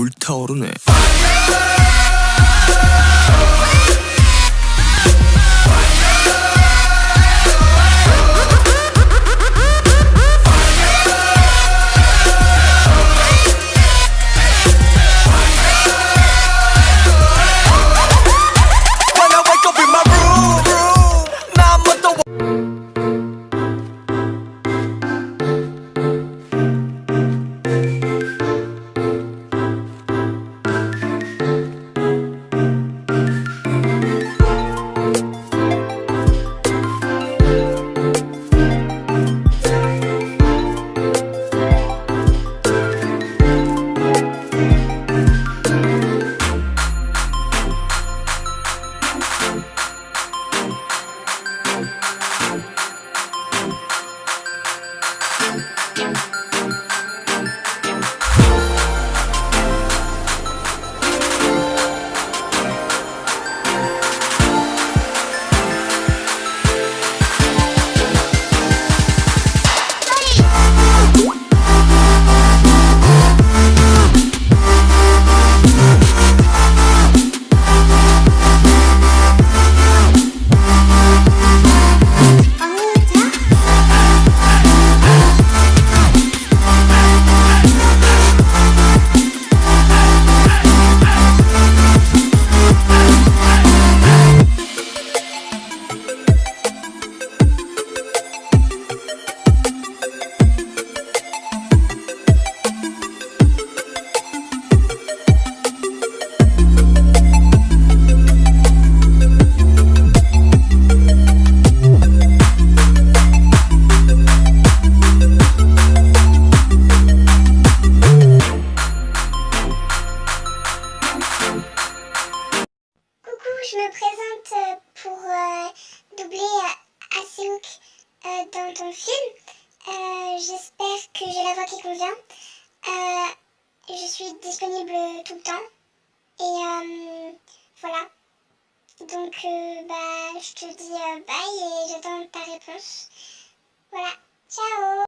불타오르네 me présente euh, pour euh, doubler euh, Aseouk dans ton film. J'espère que j'ai la voix qui convient. je suis disponible tout le temps. Et voilà. Donc bah, je te dis bye et j'attends ta réponse. Voilà, ciao